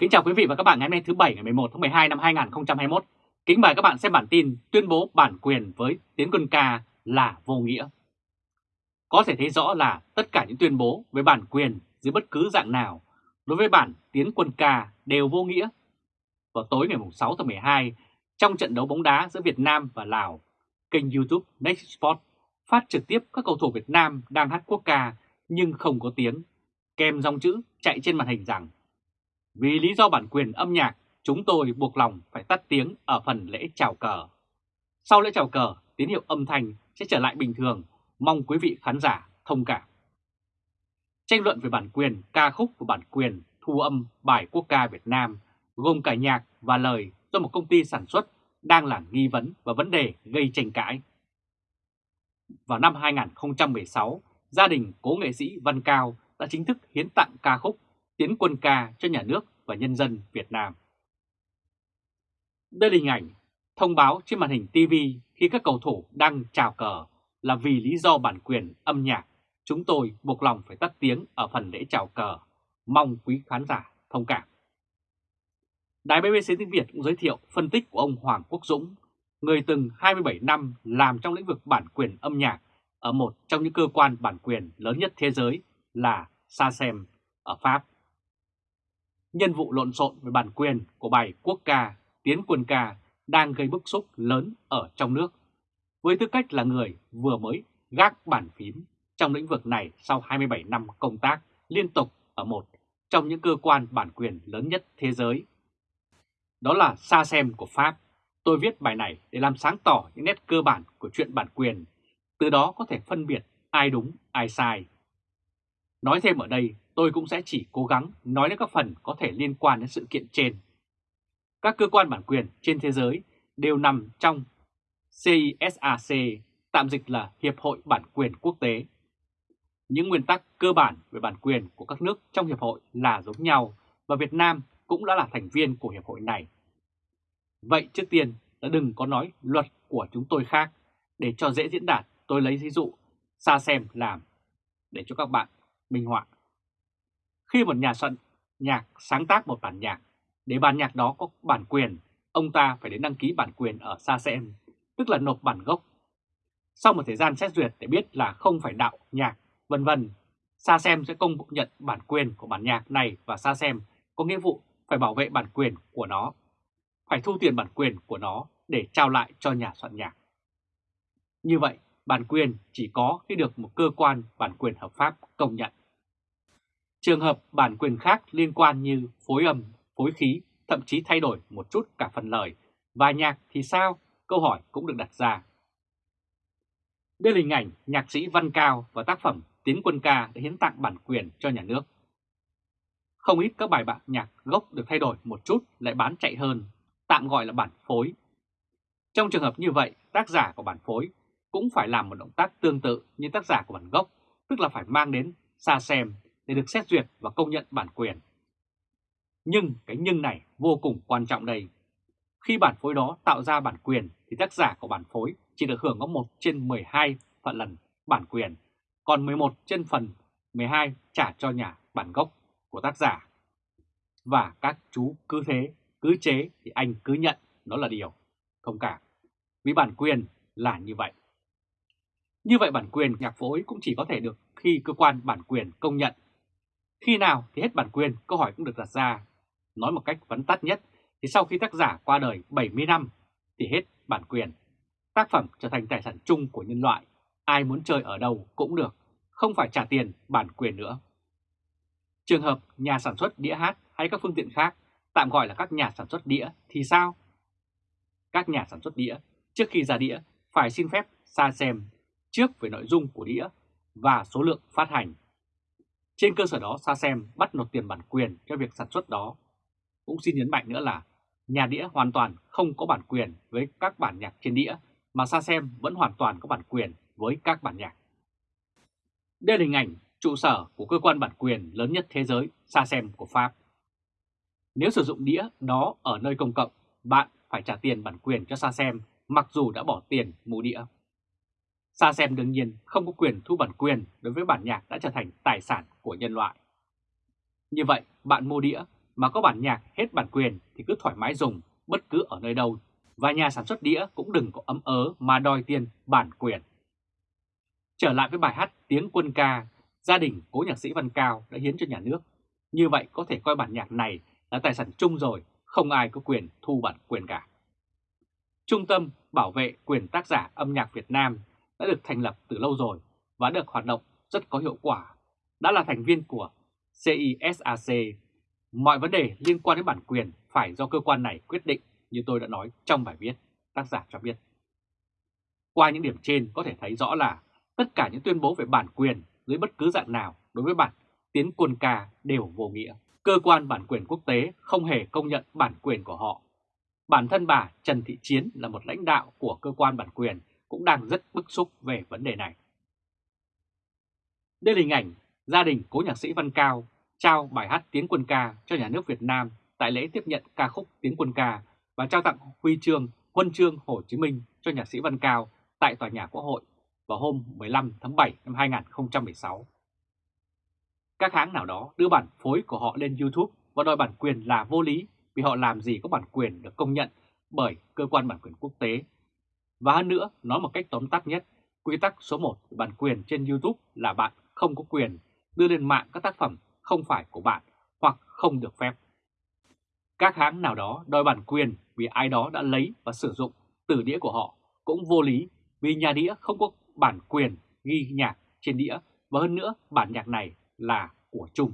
Kính chào quý vị và các bạn ngày hôm nay thứ Bảy ngày 11 tháng 12 năm 2021. Kính mời các bạn xem bản tin tuyên bố bản quyền với tiến quân ca là vô nghĩa. Có thể thấy rõ là tất cả những tuyên bố về bản quyền dưới bất cứ dạng nào đối với bản tiến quân ca đều vô nghĩa. Vào tối ngày 6 tháng 12, trong trận đấu bóng đá giữa Việt Nam và Lào, kênh YouTube Next Sport phát trực tiếp các cầu thủ Việt Nam đang hát quốc ca nhưng không có tiếng, kèm dòng chữ chạy trên màn hình rằng vì lý do bản quyền âm nhạc, chúng tôi buộc lòng phải tắt tiếng ở phần lễ chào cờ. Sau lễ chào cờ, tín hiệu âm thanh sẽ trở lại bình thường, mong quý vị khán giả thông cảm. Tranh luận về bản quyền ca khúc và bản quyền thu âm bài quốc ca Việt Nam gồm cả nhạc và lời do một công ty sản xuất đang là nghi vấn và vấn đề gây tranh cãi. Vào năm 2016, gia đình cố nghệ sĩ Văn Cao đã chính thức hiến tặng ca khúc Tiến quân ca cho nhà nước và nhân dân Việt Nam. Đây là hình ảnh thông báo trên màn hình TV khi các cầu thủ đang chào cờ là vì lý do bản quyền âm nhạc. Chúng tôi buộc lòng phải tắt tiếng ở phần lễ chào cờ. Mong quý khán giả thông cảm. Đài BBC tiếng Việt cũng giới thiệu phân tích của ông Hoàng Quốc Dũng, người từng 27 năm làm trong lĩnh vực bản quyền âm nhạc ở một trong những cơ quan bản quyền lớn nhất thế giới là SACEM ở Pháp nhân vụ lộn xộn về bản quyền của bài quốc ca Tiến quân ca đang gây bức xúc lớn ở trong nước. Với tư cách là người vừa mới gác bản phím trong lĩnh vực này sau 27 năm công tác liên tục ở một trong những cơ quan bản quyền lớn nhất thế giới. Đó là Sa Xem của Pháp. Tôi viết bài này để làm sáng tỏ những nét cơ bản của chuyện bản quyền, từ đó có thể phân biệt ai đúng, ai sai. Nói thêm ở đây tôi cũng sẽ chỉ cố gắng nói đến các phần có thể liên quan đến sự kiện trên. Các cơ quan bản quyền trên thế giới đều nằm trong CISAC, tạm dịch là Hiệp hội Bản quyền Quốc tế. Những nguyên tắc cơ bản về bản quyền của các nước trong Hiệp hội là giống nhau và Việt Nam cũng đã là thành viên của Hiệp hội này. Vậy trước tiên đã đừng có nói luật của chúng tôi khác, để cho dễ diễn đạt tôi lấy ví dụ xa xem làm để cho các bạn minh họa. Khi một nhà soạn nhạc sáng tác một bản nhạc, để bản nhạc đó có bản quyền, ông ta phải đến đăng ký bản quyền ở SACM, tức là nộp bản gốc. Sau một thời gian xét duyệt để biết là không phải đạo nhạc, vân vân, SACM sẽ công nhận bản quyền của bản nhạc này và SACM có nghĩa vụ phải bảo vệ bản quyền của nó, phải thu tiền bản quyền của nó để trao lại cho nhà soạn nhạc. Như vậy, bản quyền chỉ có khi được một cơ quan bản quyền hợp pháp công nhận. Trường hợp bản quyền khác liên quan như phối âm, phối khí, thậm chí thay đổi một chút cả phần lời và nhạc thì sao? Câu hỏi cũng được đặt ra. Đây là hình ảnh nhạc sĩ Văn Cao và tác phẩm Tiến quân ca đã hiến tặng bản quyền cho nhà nước. Không ít các bài bản nhạc gốc được thay đổi một chút lại bán chạy hơn, tạm gọi là bản phối. Trong trường hợp như vậy, tác giả của bản phối cũng phải làm một động tác tương tự như tác giả của bản gốc, tức là phải mang đến xa xem để được xét duyệt và công nhận bản quyền. Nhưng cái nhưng này vô cùng quan trọng đây. Khi bản phối đó tạo ra bản quyền thì tác giả của bản phối chỉ được hưởng có 1 trên 12 phần lần bản quyền, còn 11 trên phần 12 trả cho nhà bản gốc của tác giả. Và các chú cứ thế, cứ chế thì anh cứ nhận đó là điều thông cảm. Vì bản quyền là như vậy. Như vậy bản quyền nhạc phối cũng chỉ có thể được khi cơ quan bản quyền công nhận khi nào thì hết bản quyền, câu hỏi cũng được đặt ra. Nói một cách vấn tắt nhất, thì sau khi tác giả qua đời 70 năm thì hết bản quyền. Tác phẩm trở thành tài sản chung của nhân loại, ai muốn chơi ở đâu cũng được, không phải trả tiền bản quyền nữa. Trường hợp nhà sản xuất đĩa hát hay các phương tiện khác, tạm gọi là các nhà sản xuất đĩa thì sao? Các nhà sản xuất đĩa trước khi ra đĩa phải xin phép xa xem trước về nội dung của đĩa và số lượng phát hành trên cơ sở đó SASEM bắt nộp tiền bản quyền cho việc sản xuất đó. Cũng xin nhấn mạnh nữa là nhà đĩa hoàn toàn không có bản quyền với các bản nhạc trên đĩa mà SASEM vẫn hoàn toàn có bản quyền với các bản nhạc. Đây là hình ảnh trụ sở của cơ quan bản quyền lớn nhất thế giới SASEM của Pháp. Nếu sử dụng đĩa đó ở nơi công cộng, bạn phải trả tiền bản quyền cho SASEM mặc dù đã bỏ tiền mua đĩa. SACEM đương nhiên không có quyền thu bản quyền đối với bản nhạc đã trở thành tài sản của nhân loại. Như vậy, bạn mua đĩa mà có bản nhạc hết bản quyền thì cứ thoải mái dùng bất cứ ở nơi đâu và nhà sản xuất đĩa cũng đừng có ấm ớ mà đòi tiền bản quyền. Trở lại với bài hát Tiếng quân ca, gia đình cố nhạc sĩ Văn Cao đã hiến cho nhà nước. Như vậy có thể coi bản nhạc này là tài sản chung rồi, không ai có quyền thu bản quyền cả. Trung tâm Bảo vệ quyền tác giả âm nhạc Việt Nam đã được thành lập từ lâu rồi và được hoạt động rất có hiệu quả, đã là thành viên của CISAC. Mọi vấn đề liên quan đến bản quyền phải do cơ quan này quyết định như tôi đã nói trong bài viết, tác giả cho biết. Qua những điểm trên có thể thấy rõ là tất cả những tuyên bố về bản quyền dưới bất cứ dạng nào đối với bản tiến quân ca đều vô nghĩa. Cơ quan bản quyền quốc tế không hề công nhận bản quyền của họ. Bản thân bà Trần Thị Chiến là một lãnh đạo của cơ quan bản quyền cũng đang rất bức xúc về vấn đề này. Đây là hình ảnh gia đình cố nhạc sĩ Văn Cao trao bài hát Tiếng Quân Ca cho nhà nước Việt Nam tại lễ tiếp nhận ca khúc Tiếng Quân Ca và trao tặng huy chương Huân chương Hồ Chí Minh cho nhạc sĩ Văn Cao tại Tòa nhà Quốc hội vào hôm 15 tháng 7 năm 2016. Các hãng nào đó đưa bản phối của họ lên YouTube và đòi bản quyền là vô lý vì họ làm gì có bản quyền được công nhận bởi cơ quan bản quyền quốc tế. Và hơn nữa, nói một cách tóm tắt nhất, quy tắc số 1 của bản quyền trên YouTube là bạn không có quyền đưa lên mạng các tác phẩm không phải của bạn hoặc không được phép. Các hãng nào đó đòi bản quyền vì ai đó đã lấy và sử dụng từ đĩa của họ cũng vô lý vì nhà đĩa không có bản quyền ghi nhạc trên đĩa và hơn nữa bản nhạc này là của chung.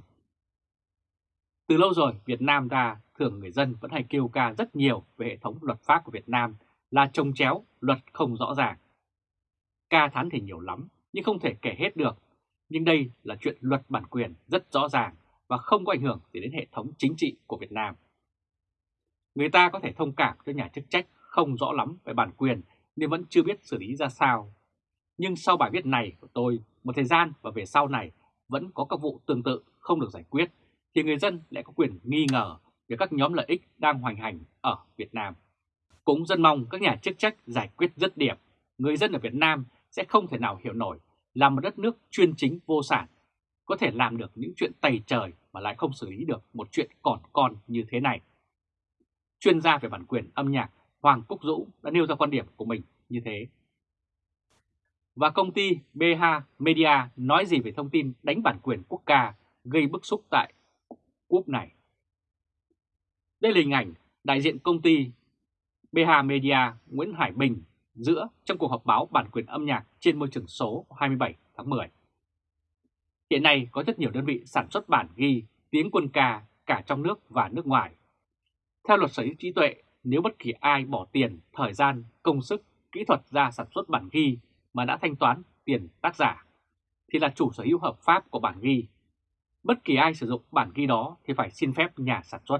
Từ lâu rồi Việt Nam ta thường người dân vẫn hay kêu ca rất nhiều về hệ thống luật pháp của Việt Nam là trông chéo, luật không rõ ràng. Ca thán thì nhiều lắm nhưng không thể kể hết được. Nhưng đây là chuyện luật bản quyền rất rõ ràng và không có ảnh hưởng gì đến hệ thống chính trị của Việt Nam. Người ta có thể thông cảm cho nhà chức trách không rõ lắm về bản quyền nên vẫn chưa biết xử lý ra sao. Nhưng sau bài viết này của tôi, một thời gian và về sau này vẫn có các vụ tương tự không được giải quyết, thì người dân lại có quyền nghi ngờ về các nhóm lợi ích đang hoành hành ở Việt Nam. Cũng dân mong các nhà chức trách giải quyết dứt điểm, người dân ở Việt Nam sẽ không thể nào hiểu nổi là một đất nước chuyên chính vô sản, có thể làm được những chuyện tày trời mà lại không xử lý được một chuyện còn con như thế này. Chuyên gia về bản quyền âm nhạc Hoàng Cúc Dũ đã nêu ra quan điểm của mình như thế. Và công ty BH Media nói gì về thông tin đánh bản quyền quốc ca gây bức xúc tại quốc này? Đây là hình ảnh đại diện công ty BH Media Nguyễn Hải Bình giữa trong cuộc họp báo bản quyền âm nhạc trên môi trường số 27 tháng 10. Hiện nay có rất nhiều đơn vị sản xuất bản ghi tiếng quân ca cả trong nước và nước ngoài. Theo luật sở hữu trí tuệ, nếu bất kỳ ai bỏ tiền, thời gian, công sức, kỹ thuật ra sản xuất bản ghi mà đã thanh toán tiền tác giả, thì là chủ sở hữu hợp pháp của bản ghi. Bất kỳ ai sử dụng bản ghi đó thì phải xin phép nhà sản xuất.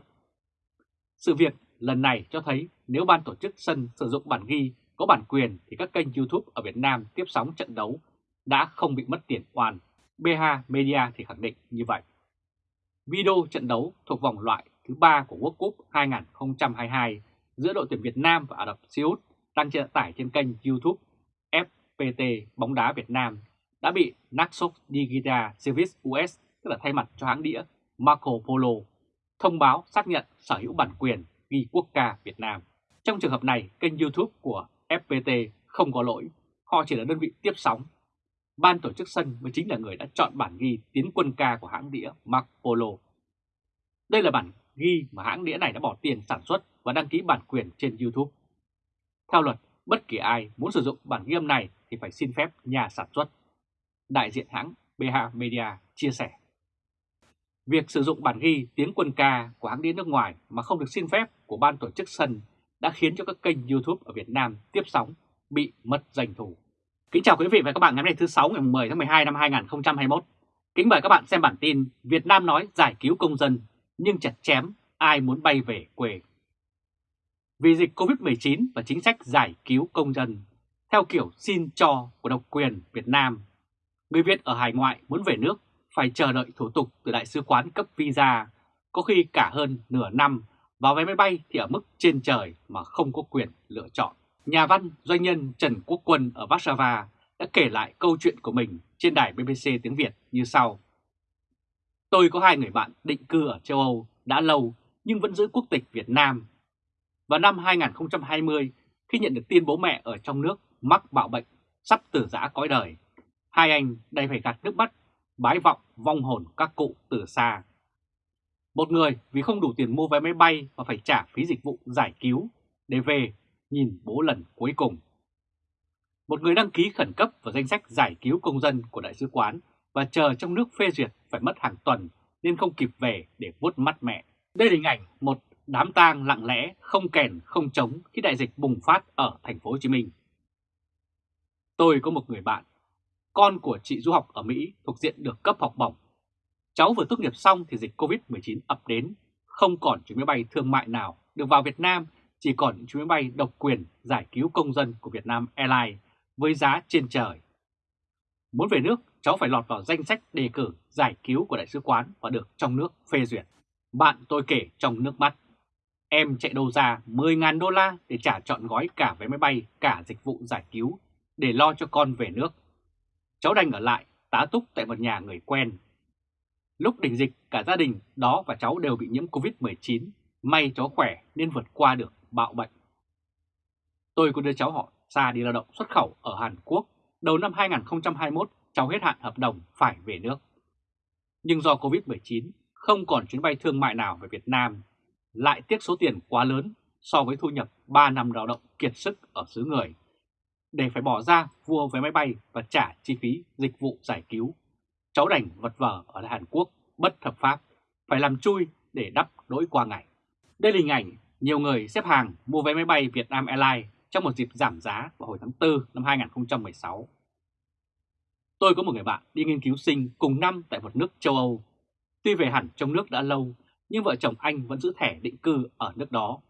Sự việc lần này cho thấy nếu ban tổ chức sân sử dụng bản ghi có bản quyền thì các kênh YouTube ở Việt Nam tiếp sóng trận đấu đã không bị mất tiền oan. BH Media thì khẳng định như vậy. Video trận đấu thuộc vòng loại thứ 3 của World Cup 2022 giữa đội tuyển Việt Nam và Ả Rập Xê Út đang trên tải trên kênh YouTube FPT bóng đá Việt Nam đã bị Naxos Digital Service US, tức là thay mặt cho hãng đĩa Marco Polo, thông báo xác nhận sở hữu bản quyền ghi quốc ca Việt Nam. Trong trường hợp này, kênh YouTube của FPT không có lỗi, họ chỉ là đơn vị tiếp sóng. Ban tổ chức sân mới chính là người đã chọn bản ghi tiến quân ca của hãng đĩa Marco Polo. Đây là bản ghi mà hãng đĩa này đã bỏ tiền sản xuất và đăng ký bản quyền trên YouTube. Theo luật, bất kỳ ai muốn sử dụng bản ghi âm này thì phải xin phép nhà sản xuất. Đại diện hãng BH Media chia sẻ. Việc sử dụng bản ghi tiếng quân ca của hãng đĩa nước ngoài mà không được xin phép của ban tổ chức sân đã khiến cho các kênh YouTube ở Việt Nam tiếp sóng bị mất doanh thu. Kính chào quý vị và các bạn ngày hôm nay thứ 6 ngày 10 tháng 12 năm 2021. Kính mời các bạn xem bản tin Việt Nam nói giải cứu công dân nhưng chặt chém ai muốn bay về quê. Vì dịch Covid-19 và chính sách giải cứu công dân, theo kiểu xin cho của độc quyền Việt Nam, người Việt ở hải ngoại muốn về nước phải chờ đợi thủ tục từ Đại sứ quán cấp visa, có khi cả hơn nửa năm, vào vé máy bay thì ở mức trên trời mà không có quyền lựa chọn. Nhà văn, doanh nhân Trần Quốc Quân ở Warsaw đã kể lại câu chuyện của mình trên đài BBC tiếng Việt như sau. Tôi có hai người bạn định cư ở châu Âu đã lâu nhưng vẫn giữ quốc tịch Việt Nam. Vào năm 2020, khi nhận được tin bố mẹ ở trong nước mắc bạo bệnh, sắp tử giã cõi đời, hai anh đầy phải gạt nước mắt, bái vọng vong hồn các cụ từ xa. Một người vì không đủ tiền mua vé máy bay và phải trả phí dịch vụ giải cứu để về nhìn bố lần cuối cùng. Một người đăng ký khẩn cấp vào danh sách giải cứu công dân của Đại sứ quán và chờ trong nước phê duyệt phải mất hàng tuần nên không kịp về để vuốt mắt mẹ. Đây là hình ảnh một đám tang lặng lẽ, không kèn, không trống khi đại dịch bùng phát ở thành phố Hồ Chí Minh. Tôi có một người bạn, con của chị du học ở Mỹ thuộc diện được cấp học bổng. Cháu vừa tốt nghiệp xong thì dịch Covid-19 ập đến, không còn chuyến máy bay thương mại nào được vào Việt Nam, chỉ còn những chuyến máy bay độc quyền giải cứu công dân của Việt Nam Airlines với giá trên trời. Muốn về nước, cháu phải lọt vào danh sách đề cử giải cứu của đại sứ quán và được trong nước phê duyệt. Bạn tôi kể trong nước mắt. Em chạy đâu ra 10.000 đô la để trả chọn gói cả vé máy bay, cả dịch vụ giải cứu để lo cho con về nước. Cháu đành ở lại, tá túc tại một nhà người quen. Lúc đỉnh dịch, cả gia đình đó và cháu đều bị nhiễm Covid-19. May cháu khỏe nên vượt qua được bạo bệnh. Tôi có đưa cháu họ xa đi lao động xuất khẩu ở Hàn Quốc. Đầu năm 2021, cháu hết hạn hợp đồng phải về nước. Nhưng do Covid-19, không còn chuyến bay thương mại nào về Việt Nam, lại tiếc số tiền quá lớn so với thu nhập 3 năm lao động kiệt sức ở xứ người, để phải bỏ ra vua vé máy bay và trả chi phí dịch vụ giải cứu. Cháu đành vật vờ ở Hàn Quốc bất hợp pháp, phải làm chui để đắp đỗi qua ngày. Đây là hình ảnh nhiều người xếp hàng mua vé máy bay Vietnam Airlines trong một dịp giảm giá vào hồi tháng 4 năm 2016. Tôi có một người bạn đi nghiên cứu sinh cùng năm tại một nước châu Âu. Tuy về hẳn trong nước đã lâu, nhưng vợ chồng anh vẫn giữ thẻ định cư ở nước đó.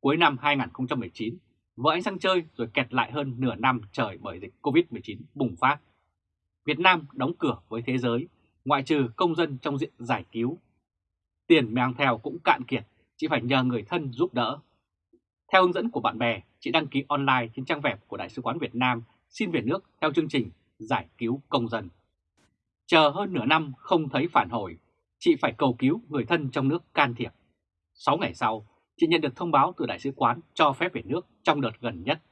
Cuối năm 2019, vợ anh sang chơi rồi kẹt lại hơn nửa năm trời bởi dịch Covid-19 bùng phát. Việt Nam đóng cửa với thế giới, ngoại trừ công dân trong diện giải cứu. Tiền mang theo cũng cạn kiệt, chỉ phải nhờ người thân giúp đỡ. Theo hướng dẫn của bạn bè, chị đăng ký online trên trang web của Đại sứ quán Việt Nam xin về nước theo chương trình giải cứu công dân. Chờ hơn nửa năm không thấy phản hồi, chị phải cầu cứu người thân trong nước can thiệp. 6 ngày sau, chị nhận được thông báo từ Đại sứ quán cho phép về nước trong đợt gần nhất.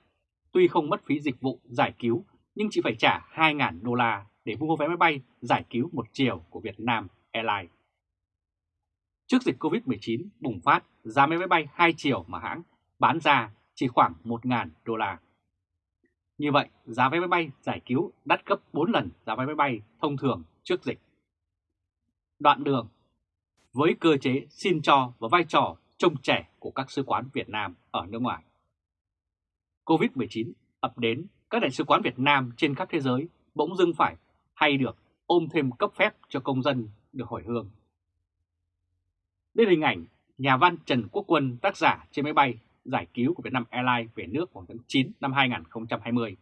Tuy không mất phí dịch vụ giải cứu, nhưng chị phải trả 2.000 đô la để mua vé máy bay giải cứu một chiều của Việt Nam Airlines. Trước dịch Covid-19 bùng phát, giá máy bay hai chiều mà hãng bán ra chỉ khoảng 1.000 đô la. Như vậy, giá vé máy bay giải cứu đắt gấp 4 lần giá vé máy bay thông thường trước dịch. Đoạn đường Với cơ chế xin cho và vai trò trông trẻ của các sứ quán Việt Nam ở nước ngoài. Covid-19 ập đến, các đại sứ quán Việt Nam trên khắp thế giới bỗng dưng phải hay được ôm thêm cấp phép cho công dân được hồi hương. Đây là hình ảnh nhà văn Trần Quốc Quân tác giả trên máy bay giải cứu của Vietnam Airlines về nước vào tháng 9 năm 2020.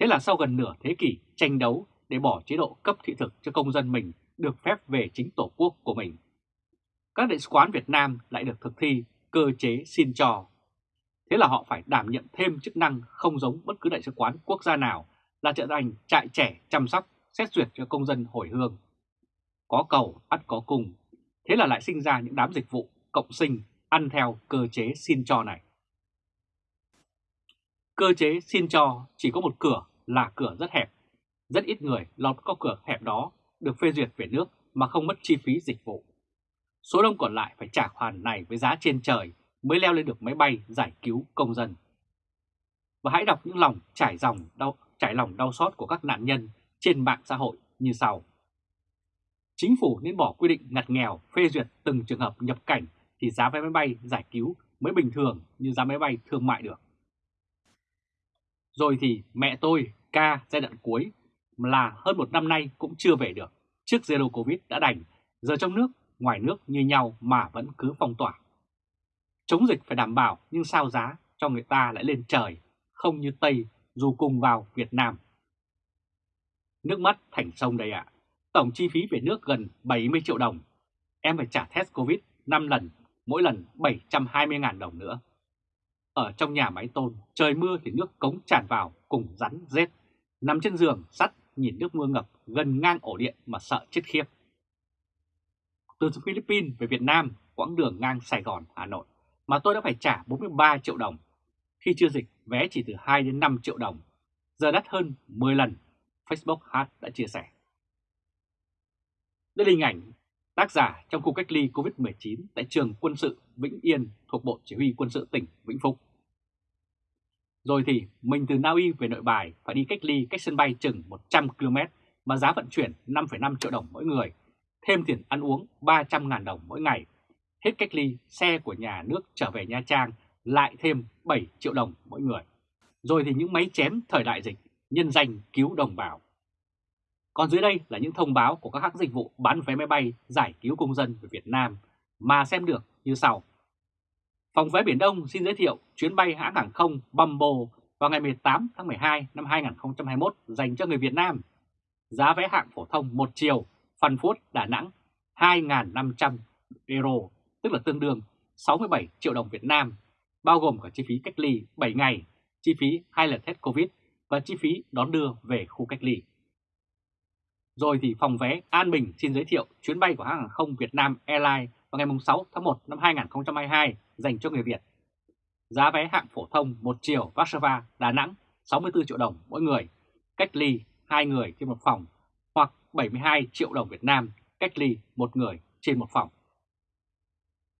Thế là sau gần nửa thế kỷ tranh đấu để bỏ chế độ cấp thị thực cho công dân mình được phép về chính tổ quốc của mình. Các đại sứ quán Việt Nam lại được thực thi cơ chế xin cho. Thế là họ phải đảm nhận thêm chức năng không giống bất cứ đại sứ quán quốc gia nào là trở thành trại trẻ chăm sóc, xét duyệt cho công dân hồi hương. Có cầu, ắt có cùng. Thế là lại sinh ra những đám dịch vụ cộng sinh ăn theo cơ chế xin cho này. Cơ chế xin cho chỉ có một cửa là cửa rất hẹp. Rất ít người lọt qua cửa hẹp đó được phê duyệt về nước mà không mất chi phí dịch vụ. Số đông còn lại phải trả khoản này với giá trên trời mới leo lên được máy bay giải cứu công dân. Và hãy đọc những lòng trải dòng đau, trải lòng đau xót của các nạn nhân trên mạng xã hội như sau. Chính phủ nên bỏ quy định ngặt nghèo phê duyệt từng trường hợp nhập cảnh thì giá vé máy bay giải cứu mới bình thường như giá máy bay thương mại được. Rồi thì mẹ tôi, ca giai đoạn cuối là hơn một năm nay cũng chưa về được. Trước Zero Covid đã đành, giờ trong nước, ngoài nước như nhau mà vẫn cứ phong tỏa. Chống dịch phải đảm bảo nhưng sao giá cho người ta lại lên trời, không như Tây dù cùng vào Việt Nam. Nước mắt thành sông đây ạ. Tổng chi phí về nước gần 70 triệu đồng. Em phải trả test Covid 5 lần mỗi lần 720.000 đồng nữa. Ở trong nhà máy tôn, trời mưa thì nước cống tràn vào cùng rắn rết. Nằm trên giường sắt nhìn nước mưa ngập gần ngang ổ điện mà sợ chết khiếp. Từ Philippines về Việt Nam, quãng đường ngang Sài Gòn, Hà Nội mà tôi đã phải trả 43 triệu đồng. Khi chưa dịch, vé chỉ từ 2 đến 5 triệu đồng, giờ đắt hơn 10 lần, Facebook Hát đã chia sẻ. Đây là hình ảnh tác giả trong khu cách ly COVID-19 tại trường quân sự Vĩnh Yên thuộc Bộ Chỉ huy quân sự tỉnh Vĩnh Phúc. Rồi thì mình từ Na Uy về nội bài phải đi cách ly cách sân bay chừng 100 km mà giá vận chuyển 5,5 triệu đồng mỗi người, thêm tiền ăn uống 300.000 đồng mỗi ngày. Hết cách ly, xe của nhà nước trở về Nha Trang lại thêm 7 triệu đồng mỗi người. Rồi thì những máy chém thời đại dịch, nhân danh cứu đồng bào. Còn dưới đây là những thông báo của các hãng dịch vụ bán vé máy bay giải cứu công dân về Việt Nam mà xem được như sau. Phòng vé Biển Đông xin giới thiệu chuyến bay hãng hàng không Bumbo vào ngày 18 tháng 12 năm 2021 dành cho người Việt Nam. Giá vé hạng phổ thông một chiều, Phan Phốt, Đà Nẵng 2.500 euro, tức là tương đương 67 triệu đồng Việt Nam, bao gồm cả chi phí cách ly 7 ngày, chi phí hai lần test Covid và chi phí đón đưa về khu cách ly. Rồi thì phòng vé An Bình xin giới thiệu chuyến bay của hãng hàng không Việt Nam Airlines vào ngày 6 tháng 1 năm 2022 dành cho người Việt. Giá vé hạng phổ thông một chiều Warsaw, Đà Nẵng 64 triệu đồng mỗi người, cách ly 2 người trên một phòng 72 triệu đồng Việt Nam cách ly một người trên một phòng.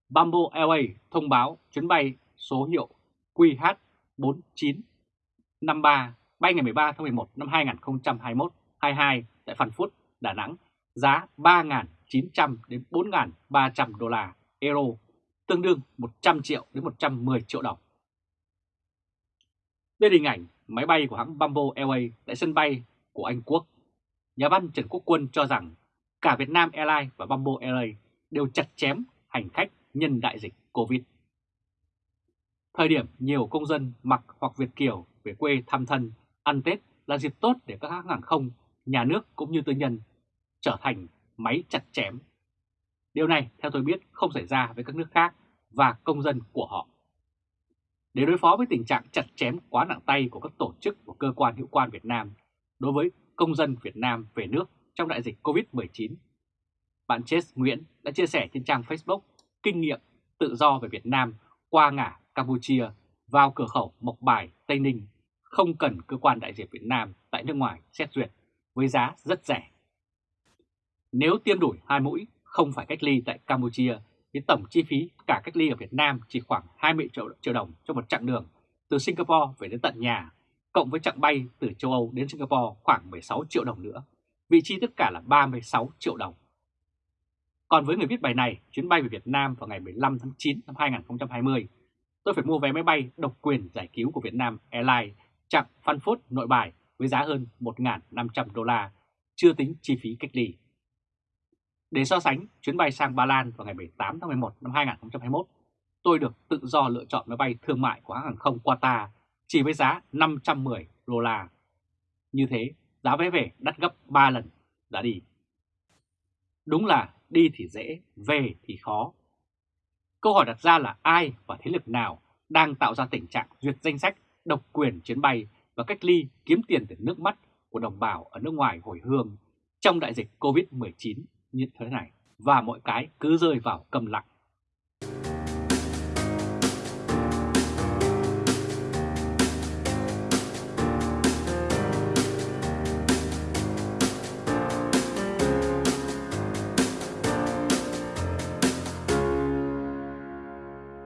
Bamboo Airways thông báo chuyến bay số hiệu QH4953 bay ngày 13 tháng 11 năm 2021 22 tại Phan Phút, Đà Nẵng, giá 3.900 đến 4.300 đô la euro, tương đương 100 triệu đến 110 triệu đồng. Đây là hình ảnh máy bay của hãng Bamboo Airways tại sân bay của Anh Quốc. Nhà văn Trần Quốc Quân cho rằng cả Việt Nam Airlines và Bamboo Airways đều chặt chém hành khách nhân đại dịch Covid. Thời điểm nhiều công dân mặc hoặc Việt Kiều về quê thăm thân, ăn Tết là dịp tốt để các hãng hàng không nhà nước cũng như tư nhân trở thành máy chặt chém. Điều này theo tôi biết không xảy ra với các nước khác và công dân của họ. Để đối phó với tình trạng chặt chém quá nặng tay của các tổ chức và cơ quan hữu quan Việt Nam đối với công dân Việt Nam về nước trong đại dịch COVID-19, bạn Chess Nguyễn đã chia sẻ trên trang Facebook kinh nghiệm tự do về Việt Nam qua ngã Campuchia vào cửa khẩu Mộc Bài, Tây Ninh, không cần cơ quan đại diện Việt Nam tại nước ngoài xét duyệt với giá rất rẻ. Nếu tiêm đủ hai mũi, không phải cách ly tại Campuchia, thì tổng chi phí cả cách ly ở Việt Nam chỉ khoảng 20 triệu, triệu đồng cho một chặng đường từ Singapore về đến tận nhà, cộng với chặng bay từ châu Âu đến Singapore khoảng 16 triệu đồng nữa. Vị trí tất cả là 36 triệu đồng. Còn với người viết bài này, chuyến bay về Việt Nam vào ngày 15 tháng 9 năm 2020, tôi phải mua vé máy bay độc quyền giải cứu của Việt Nam Airlines chặng Phan Phút nội bài với giá hơn 1.500 đô la, chưa tính chi phí cách ly. Để so sánh chuyến bay sang Ba Lan vào ngày 18 tháng 11 năm 2021, tôi được tự do lựa chọn máy bay thương mại của hãng hàng không Qatar chỉ với giá 510 đô la. Như thế, giá vé về đắt gấp 3 lần giá đi. Đúng là đi thì dễ, về thì khó. Câu hỏi đặt ra là ai và thế lực nào đang tạo ra tình trạng duyệt danh sách độc quyền chuyến bay và cách ly kiếm tiền từ nước mắt của đồng bào ở nước ngoài hồi hương trong đại dịch Covid-19 như thế này và mọi cái cứ rơi vào cầm lặng.